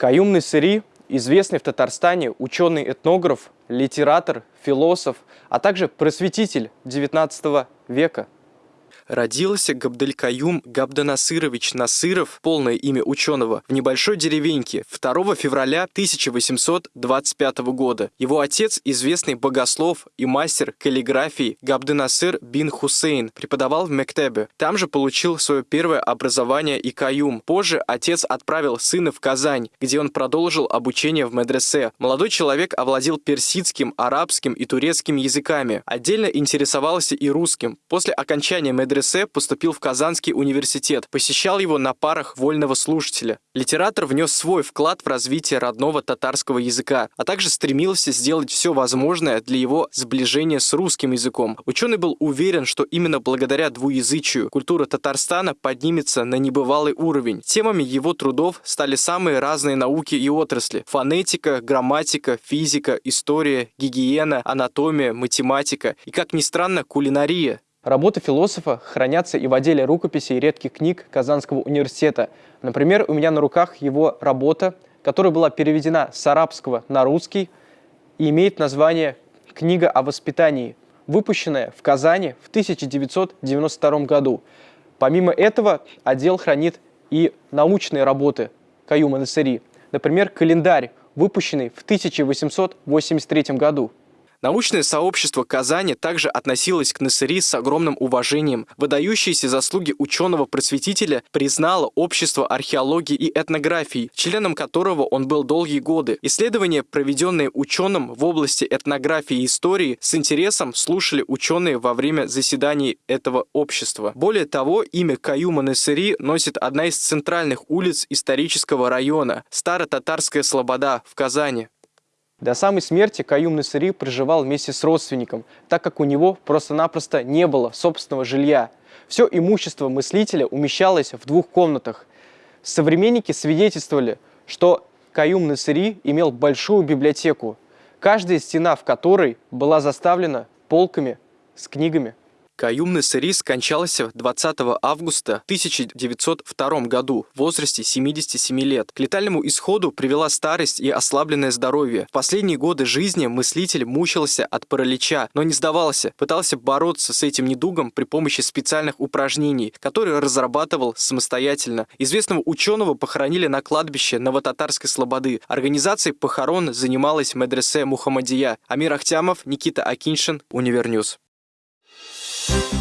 Каюм Насыри – известный в Татарстане ученый-этнограф, литератор, философ, а также просветитель XIX века. Родился Габделькаюм Габданасырович Насыров, полное имя ученого, в небольшой деревеньке 2 февраля 1825 года. Его отец, известный богослов и мастер каллиграфии Габданасыр бин Хусейн, преподавал в Мектебе. Там же получил свое первое образование и каюм. Позже отец отправил сына в Казань, где он продолжил обучение в медресе. Молодой человек овладел персидским, арабским и турецким языками. Отдельно интересовался и русским. После окончания медресе поступил в Казанский университет, посещал его на парах вольного слушателя. Литератор внес свой вклад в развитие родного татарского языка, а также стремился сделать все возможное для его сближения с русским языком. Ученый был уверен, что именно благодаря двуязычию культура Татарстана поднимется на небывалый уровень. Темами его трудов стали самые разные науки и отрасли – фонетика, грамматика, физика, история, гигиена, анатомия, математика и, как ни странно, кулинария. Работы философа хранятся и в отделе рукописей и редких книг Казанского университета. Например, у меня на руках его работа, которая была переведена с арабского на русский и имеет название «Книга о воспитании», выпущенная в Казани в 1992 году. Помимо этого, отдел хранит и научные работы Каюма Насыри, например, календарь, выпущенный в 1883 году. Научное сообщество Казани также относилось к Насыри с огромным уважением. Выдающиеся заслуги ученого-просветителя признало Общество археологии и этнографии, членом которого он был долгие годы. Исследования, проведенные ученым в области этнографии и истории, с интересом слушали ученые во время заседаний этого общества. Более того, имя Каюма Насыри носит одна из центральных улиц исторического района – Старо-Татарская Слобода в Казани. До самой смерти Каюм Насыри проживал вместе с родственником, так как у него просто-напросто не было собственного жилья. Все имущество мыслителя умещалось в двух комнатах. Современники свидетельствовали, что Каюм Насыри имел большую библиотеку, каждая стена в которой была заставлена полками с книгами. Каюм Насыри скончался 20 августа 1902 году в возрасте 77 лет. К летальному исходу привела старость и ослабленное здоровье. В последние годы жизни мыслитель мучился от паралича, но не сдавался, пытался бороться с этим недугом при помощи специальных упражнений, которые разрабатывал самостоятельно. Известного ученого похоронили на кладбище Новотатарской Слободы. Организацией похорон занималась медресе Мухаммадия. Амир Ахтямов, Никита Акиншин, Универ News. you